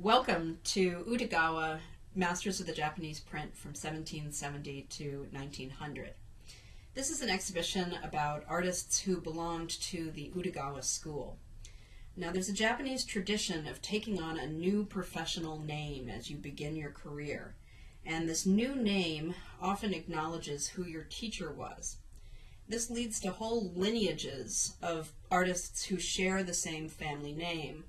Welcome to Utagawa, Masters of the Japanese Print from 1770 to 1900. This is an exhibition about artists who belonged to the Utagawa school. Now, there's a Japanese tradition of taking on a new professional name as you begin your career. And this new name often acknowledges who your teacher was. This leads to whole lineages of artists who share the same family name,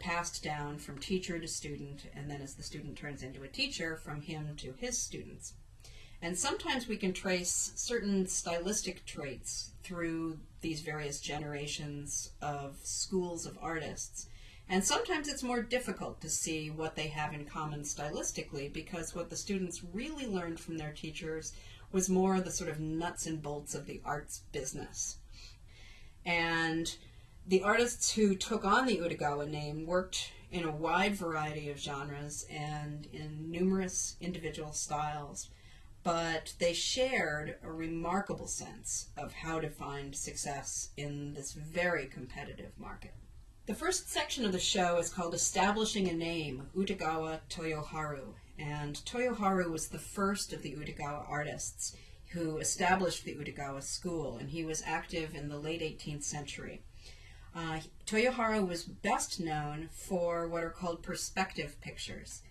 passed down from teacher to student, and then as the student turns into a teacher, from him to his students. And sometimes we can trace certain stylistic traits through these various generations of schools of artists. And sometimes it's more difficult to see what they have in common stylistically because what the students really learned from their teachers was more the sort of nuts and bolts of the arts business. And the artists who took on the Utagawa name worked in a wide variety of genres and in numerous individual styles, but they shared a remarkable sense of how to find success in this very competitive market. The first section of the show is called Establishing a Name, Utagawa Toyoharu, and Toyoharu was the first of the Utagawa artists who established the Utagawa school, and he was active in the late 18th century. Uh, Toyoharu was best known for what are called perspective pictures.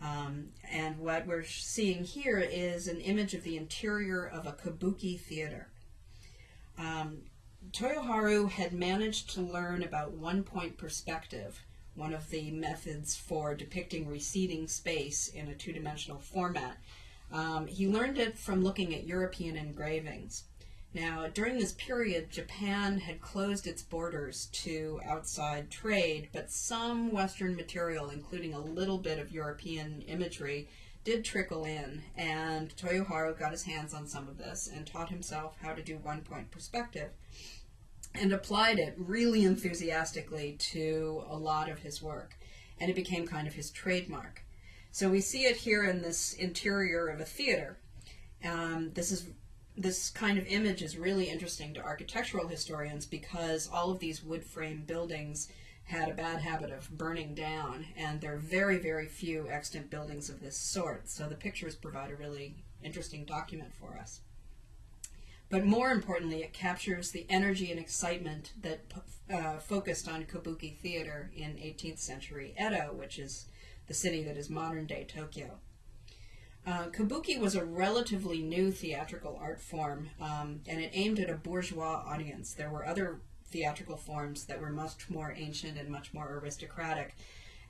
Um, and what we're seeing here is an image of the interior of a kabuki theater. Um, Toyoharu had managed to learn about one point perspective, one of the methods for depicting receding space in a two dimensional format. Um, he learned it from looking at European engravings. Now, during this period, Japan had closed its borders to outside trade, but some Western material, including a little bit of European imagery, did trickle in, and Toyoharu got his hands on some of this and taught himself how to do one point perspective and applied it really enthusiastically to a lot of his work, and it became kind of his trademark. So we see it here in this interior of a theater. Um, this is this kind of image is really interesting to architectural historians because all of these wood frame buildings had a bad habit of burning down, and there are very, very few extant buildings of this sort. So the pictures provide a really interesting document for us. But more importantly, it captures the energy and excitement that uh, focused on kabuki theater in 18th century Edo, which is the city that is modern day Tokyo. Uh, kabuki was a relatively new theatrical art form, um, and it aimed at a bourgeois audience. There were other theatrical forms that were much more ancient and much more aristocratic,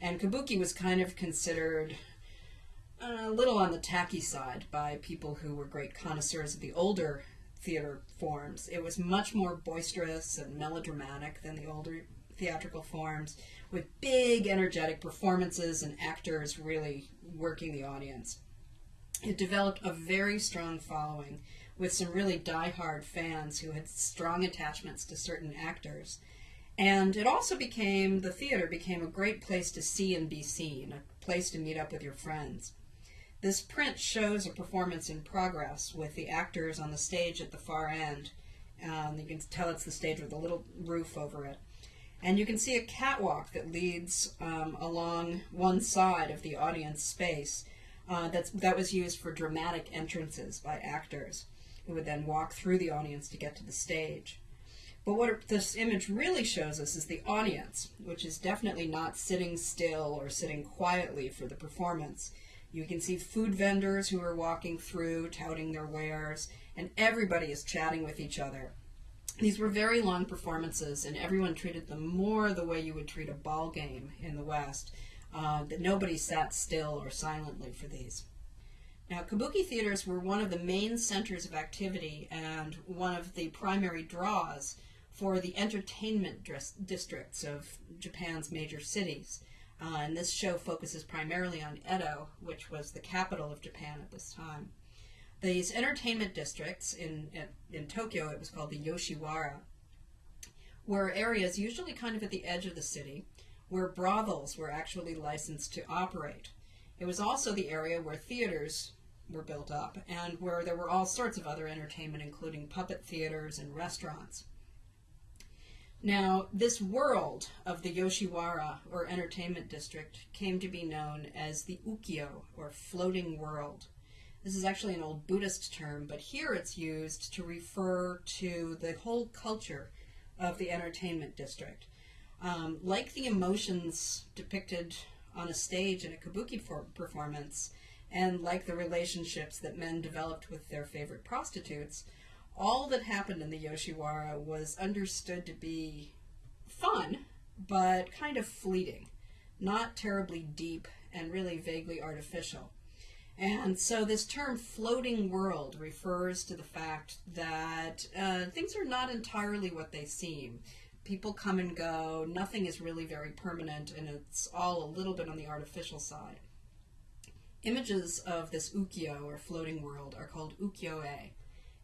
and kabuki was kind of considered a little on the tacky side by people who were great connoisseurs of the older theater forms. It was much more boisterous and melodramatic than the older theatrical forms, with big, energetic performances and actors really working the audience. It developed a very strong following with some really die-hard fans who had strong attachments to certain actors. And it also became, the theater became a great place to see and be seen, a place to meet up with your friends. This print shows a performance in progress with the actors on the stage at the far end. Um, you can tell it's the stage with a little roof over it. And you can see a catwalk that leads um, along one side of the audience space uh, that's, that was used for dramatic entrances by actors who would then walk through the audience to get to the stage. But what this image really shows us is the audience, which is definitely not sitting still or sitting quietly for the performance. You can see food vendors who are walking through, touting their wares, and everybody is chatting with each other. These were very long performances, and everyone treated them more the way you would treat a ball game in the West, uh, that nobody sat still or silently for these. Now, kabuki theaters were one of the main centers of activity and one of the primary draws for the entertainment districts of Japan's major cities. Uh, and this show focuses primarily on Edo, which was the capital of Japan at this time. These entertainment districts in, in, in Tokyo, it was called the Yoshiwara, were areas usually kind of at the edge of the city where brothels were actually licensed to operate. It was also the area where theaters were built up and where there were all sorts of other entertainment, including puppet theaters and restaurants. Now, this world of the Yoshiwara, or entertainment district, came to be known as the Ukiyo, or floating world. This is actually an old Buddhist term, but here it's used to refer to the whole culture of the entertainment district. Um, like the emotions depicted on a stage in a kabuki performance, and like the relationships that men developed with their favorite prostitutes, all that happened in the Yoshiwara was understood to be fun, but kind of fleeting, not terribly deep, and really vaguely artificial. And so this term floating world refers to the fact that uh, things are not entirely what they seem. People come and go, nothing is really very permanent, and it's all a little bit on the artificial side. Images of this ukiyo, or floating world, are called ukiyo-e,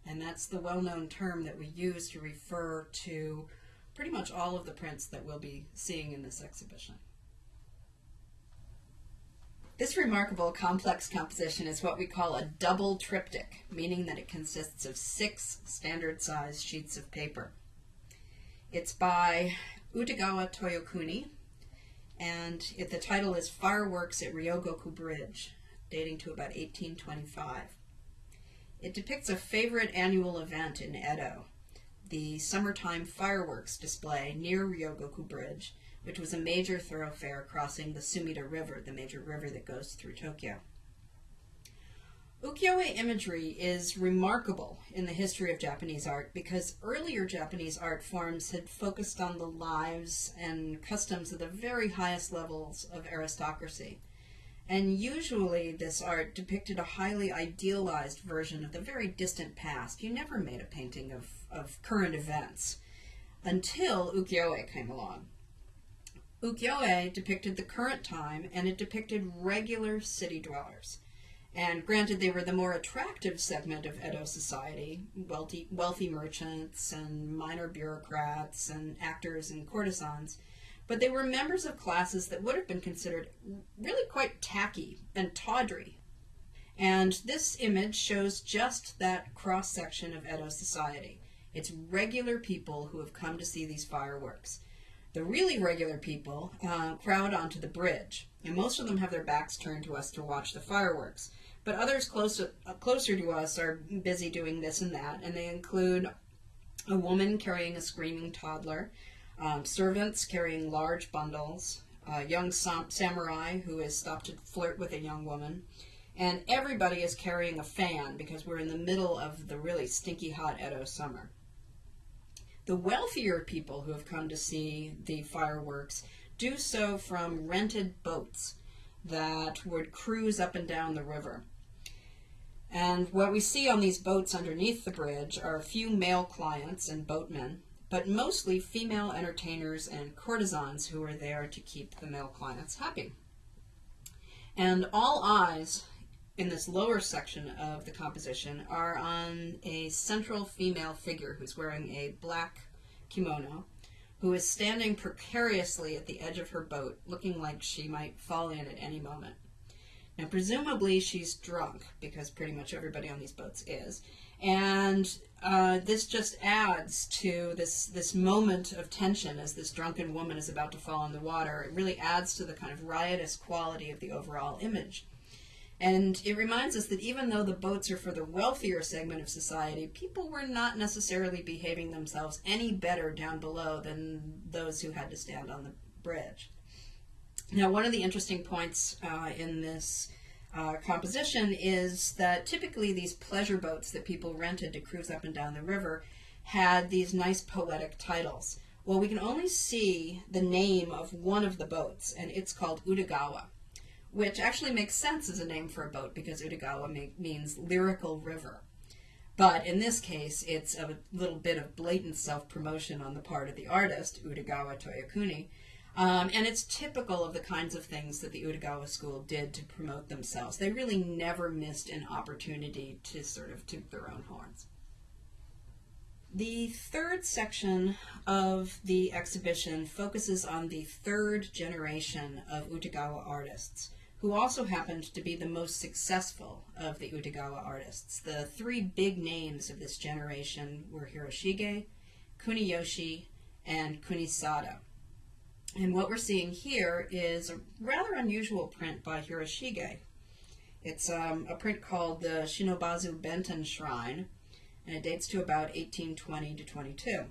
and that's the well-known term that we use to refer to pretty much all of the prints that we'll be seeing in this exhibition. This remarkable complex composition is what we call a double triptych, meaning that it consists of six standard-sized sheets of paper. It's by Utagawa Toyokuni, and it, the title is Fireworks at Ryogoku Bridge, dating to about 1825. It depicts a favorite annual event in Edo, the summertime fireworks display near Ryogoku Bridge, which was a major thoroughfare crossing the Sumida River, the major river that goes through Tokyo. Ukiyo-e imagery is remarkable in the history of Japanese art because earlier Japanese art forms had focused on the lives and customs of the very highest levels of aristocracy. And usually this art depicted a highly idealized version of the very distant past. You never made a painting of, of current events until ukiyo-e came along. Ukiyo-e depicted the current time and it depicted regular city dwellers. And granted, they were the more attractive segment of Edo society, wealthy, wealthy merchants and minor bureaucrats and actors and courtesans, but they were members of classes that would have been considered really quite tacky and tawdry. And this image shows just that cross section of Edo society. It's regular people who have come to see these fireworks. The really regular people uh, crowd onto the bridge, and most of them have their backs turned to us to watch the fireworks. But others closer, uh, closer to us are busy doing this and that, and they include a woman carrying a screaming toddler, um, servants carrying large bundles, a young sam- samurai who has stopped to flirt with a young woman, and everybody is carrying a fan because we're in the middle of the really stinky hot Edo summer. The wealthier people who have come to see the fireworks do so from rented boats that would cruise up and down the river. And what we see on these boats underneath the bridge are a few male clients and boatmen, but mostly female entertainers and courtesans who are there to keep the male clients happy. And all eyes in this lower section of the composition are on a central female figure who's wearing a black kimono, who is standing precariously at the edge of her boat, looking like she might fall in at any moment. Now, presumably, she's drunk, because pretty much everybody on these boats is. And uh, this just adds to this, this moment of tension as this drunken woman is about to fall in the water. It really adds to the kind of riotous quality of the overall image. And it reminds us that even though the boats are for the wealthier segment of society, people were not necessarily behaving themselves any better down below than those who had to stand on the bridge. Now, one of the interesting points uh, in this uh, composition is that typically these pleasure boats that people rented to cruise up and down the river had these nice poetic titles. Well, we can only see the name of one of the boats, and it's called Utagawa which actually makes sense as a name for a boat because Utagawa means lyrical river. But in this case, it's a little bit of blatant self promotion on the part of the artist, Utagawa Toyokuni. Um, and it's typical of the kinds of things that the Utagawa school did to promote themselves. They really never missed an opportunity to sort of toot their own horns. The third section of the exhibition focuses on the third generation of Utagawa artists who also happened to be the most successful of the Utagawa artists. The three big names of this generation were Hiroshige, Kuniyoshi, and Kunisada. And what we're seeing here is a rather unusual print by Hiroshige. It's um, a print called the Shinobazu Benten Shrine, and it dates to about 1820 to 22.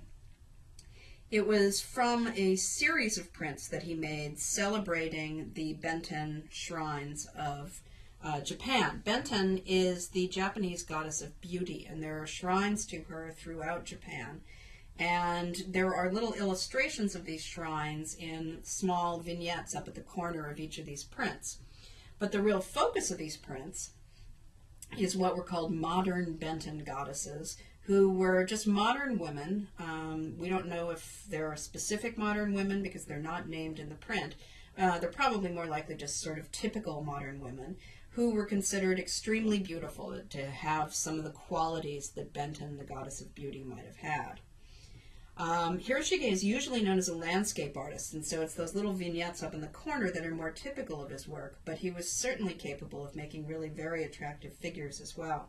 It was from a series of prints that he made celebrating the Benten shrines of uh, Japan. Benten is the Japanese goddess of beauty, and there are shrines to her throughout Japan. And there are little illustrations of these shrines in small vignettes up at the corner of each of these prints. But the real focus of these prints is what were called modern Benten goddesses, who were just modern women. Um, we don't know if there are specific modern women because they're not named in the print. Uh, they're probably more likely just sort of typical modern women who were considered extremely beautiful to have some of the qualities that Benten, the goddess of beauty, might have had. Um, Hiroshige is usually known as a landscape artist, and so it's those little vignettes up in the corner that are more typical of his work, but he was certainly capable of making really very attractive figures as well.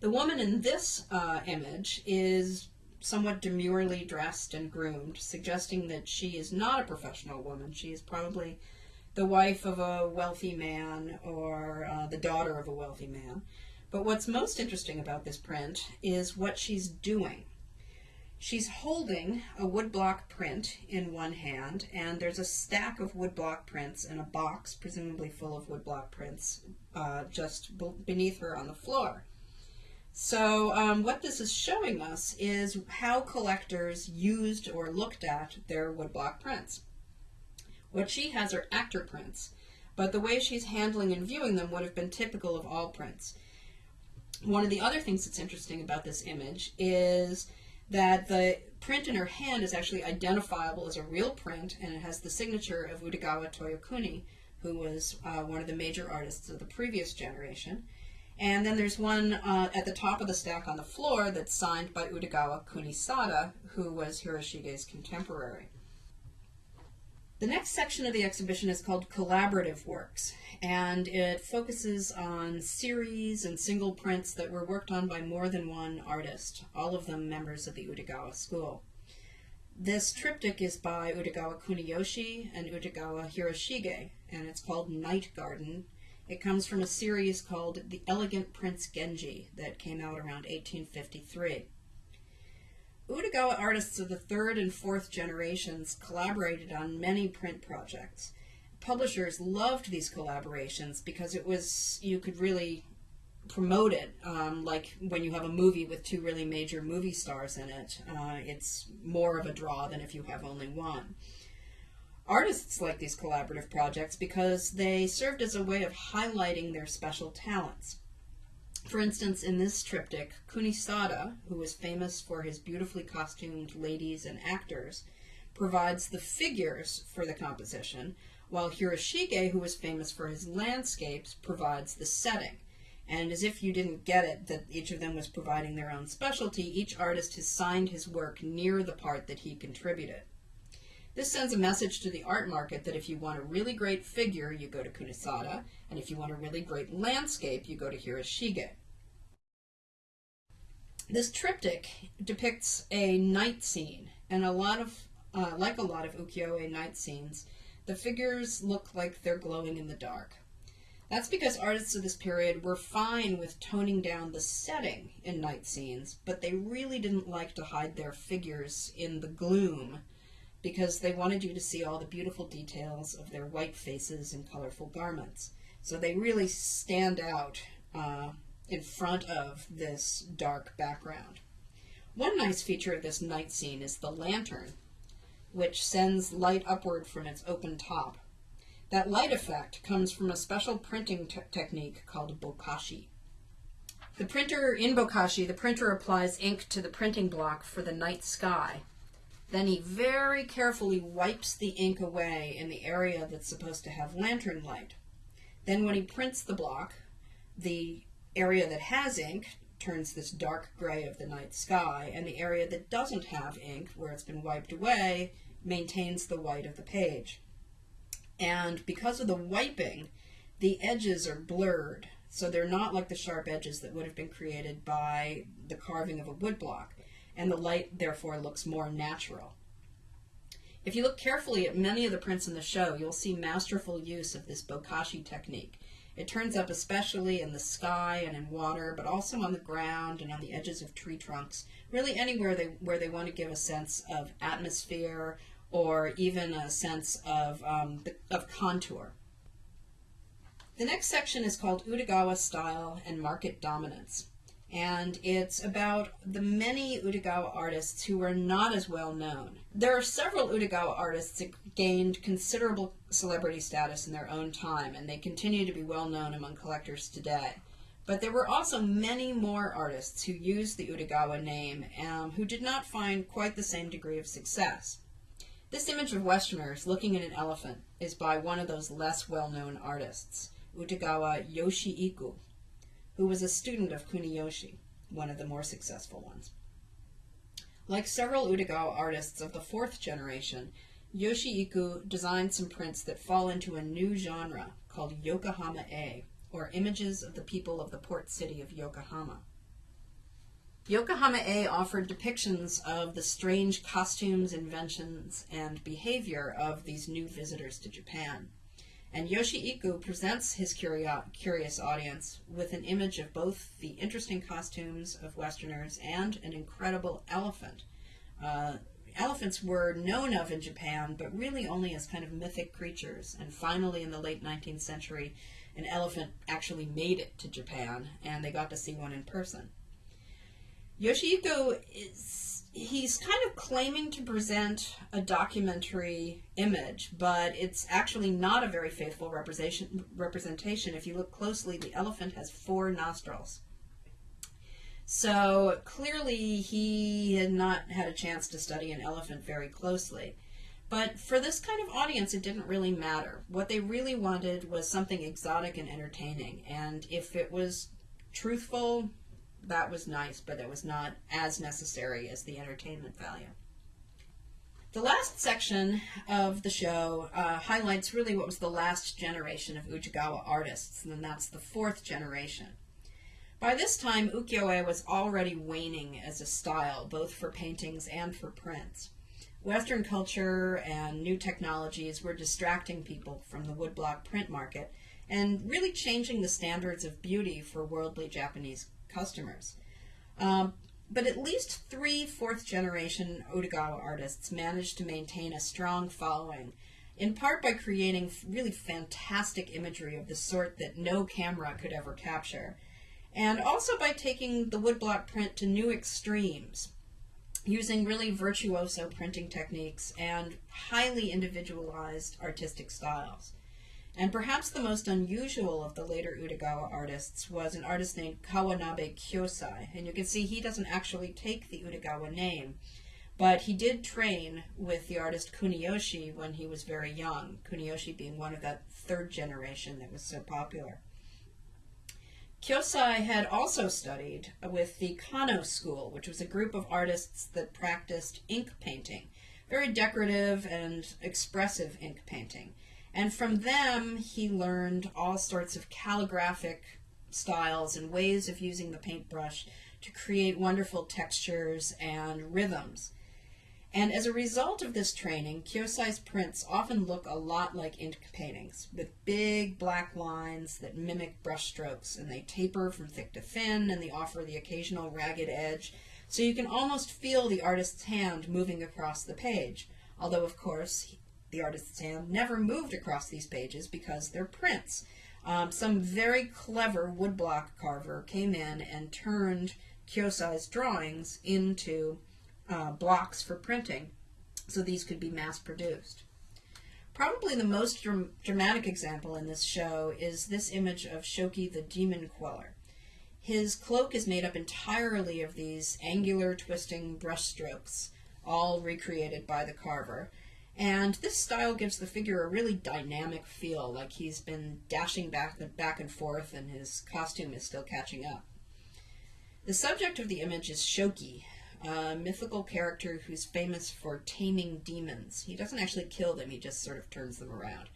The woman in this uh, image is somewhat demurely dressed and groomed, suggesting that she is not a professional woman. She is probably the wife of a wealthy man or uh, the daughter of a wealthy man. But what's most interesting about this print is what she's doing. She's holding a woodblock print in one hand, and there's a stack of woodblock prints in a box, presumably full of woodblock prints, uh, just beneath her on the floor. So um, what this is showing us is how collectors used or looked at their woodblock prints. What she has are actor prints, but the way she's handling and viewing them would have been typical of all prints. One of the other things that's interesting about this image is that the print in her hand is actually identifiable as a real print, and it has the signature of Utagawa Toyokuni, who was uh, one of the major artists of the previous generation. And then there's one uh, at the top of the stack on the floor that's signed by Utagawa Kunisada, who was Hiroshige's contemporary. The next section of the exhibition is called Collaborative Works, and it focuses on series and single prints that were worked on by more than one artist, all of them members of the Utagawa school. This triptych is by Utagawa Kuniyoshi and Utagawa Hiroshige, and it's called Night Garden. It comes from a series called The Elegant Prince Genji that came out around 1853. Utagawa artists of the third and fourth generations collaborated on many print projects. Publishers loved these collaborations because it was, you could really promote it, um, like when you have a movie with two really major movie stars in it. Uh, it's more of a draw than if you have only one. Artists like these collaborative projects because they served as a way of highlighting their special talents. For instance, in this triptych, Kunisada, who is famous for his beautifully costumed ladies and actors, provides the figures for the composition, while Hiroshige, who is famous for his landscapes, provides the setting. And as if you didn't get it that each of them was providing their own specialty, each artist has signed his work near the part that he contributed. This sends a message to the art market that if you want a really great figure, you go to Kunisada, and if you want a really great landscape, you go to Hiroshige. This triptych depicts a night scene, and a lot of, uh, like a lot of ukiyo-e night scenes, the figures look like they're glowing in the dark. That's because artists of this period were fine with toning down the setting in night scenes, but they really didn't like to hide their figures in the gloom because they wanted you to see all the beautiful details of their white faces and colorful garments. So they really stand out uh, in front of this dark background. One nice feature of this night scene is the lantern, which sends light upward from its open top. That light effect comes from a special printing technique called bokashi. The printer in bokashi, the printer applies ink to the printing block for the night sky then he very carefully wipes the ink away in the area that's supposed to have lantern light. Then when he prints the block, the area that has ink turns this dark gray of the night sky, and the area that doesn't have ink, where it's been wiped away, maintains the white of the page. And because of the wiping, the edges are blurred, so they're not like the sharp edges that would have been created by the carving of a woodblock. And the light therefore looks more natural. If you look carefully at many of the prints in the show, you'll see masterful use of this bokashi technique. It turns up especially in the sky and in water, but also on the ground and on the edges of tree trunks, really anywhere they, where they want to give a sense of atmosphere or even a sense of, um, of contour. The next section is called Utagawa Style and Market Dominance and it's about the many Utagawa artists who are not as well known. There are several Utagawa artists that gained considerable celebrity status in their own time, and they continue to be well known among collectors today. But there were also many more artists who used the Utagawa name um, who did not find quite the same degree of success. This image of Westerners looking at an elephant is by one of those less well known artists, Utagawa Yoshiiku, who was a student of Kuniyoshi, one of the more successful ones. Like several Utagawa artists of the fourth generation, Yoshiiku designed some prints that fall into a new genre called Yokohama-e, or images of the people of the port city of Yokohama. Yokohama-e offered depictions of the strange costumes, inventions, and behavior of these new visitors to Japan. And Yoshiiku presents his curious audience with an image of both the interesting costumes of Westerners and an incredible elephant. Uh, elephants were known of in Japan, but really only as kind of mythic creatures. And finally, in the late 19th century, an elephant actually made it to Japan, and they got to see one in person. Yoshiiku is he's kind of claiming to present a documentary image, but it's actually not a very faithful representation. Representation. If you look closely, the elephant has four nostrils. So clearly, he had not had a chance to study an elephant very closely. But for this kind of audience, it didn't really matter. What they really wanted was something exotic and entertaining. And if it was truthful, that was nice, but it was not as necessary as the entertainment value. The last section of the show uh, highlights really what was the last generation of Utagawa artists, and that's the fourth generation. By this time, ukiyo-e was already waning as a style, both for paintings and for prints. Western culture and new technologies were distracting people from the woodblock print market and really changing the standards of beauty for worldly Japanese customers. Um, but at least three fourth generation Utagawa artists managed to maintain a strong following, in part by creating really fantastic imagery of the sort that no camera could ever capture, and also by taking the woodblock print to new extremes, using really virtuoso printing techniques and highly individualized artistic styles. And perhaps the most unusual of the later Utagawa artists was an artist named Kawanabe Kyosai. And you can see he doesn't actually take the Utagawa name, but he did train with the artist Kuniyoshi when he was very young, Kuniyoshi being one of that third generation that was so popular. Kyosai had also studied with the Kano school, which was a group of artists that practiced ink painting, very decorative and expressive ink painting. And from them, he learned all sorts of calligraphic styles and ways of using the paintbrush to create wonderful textures and rhythms. And as a result of this training, Kyosai's prints often look a lot like ink paintings, with big black lines that mimic brushstrokes, and they taper from thick to thin, and they offer the occasional ragged edge, so you can almost feel the artist's hand moving across the page. Although, of course, the artist's hand never moved across these pages because they're prints. Um, some very clever woodblock carver came in and turned Kyosai's drawings into uh, blocks for printing so these could be mass produced. Probably the most dram dramatic example in this show is this image of Shoki the Demon Queller. His cloak is made up entirely of these angular twisting brushstrokes, all recreated by the carver. And this style gives the figure a really dynamic feel, like he's been dashing back and, back and forth and his costume is still catching up. The subject of the image is Shoki, a mythical character who's famous for taming demons. He doesn't actually kill them, he just sort of turns them around.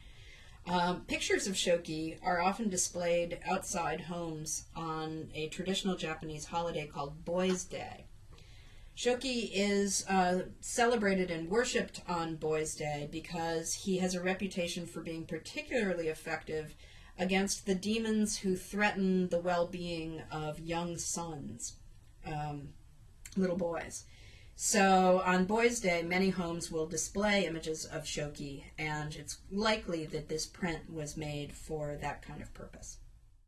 Um, pictures of Shoki are often displayed outside homes on a traditional Japanese holiday called Boys' Day. Shoki is uh, celebrated and worshipped on Boys' Day because he has a reputation for being particularly effective against the demons who threaten the well being of young sons, um, little boys. So on Boys' Day, many homes will display images of Shoki, and it's likely that this print was made for that kind of purpose.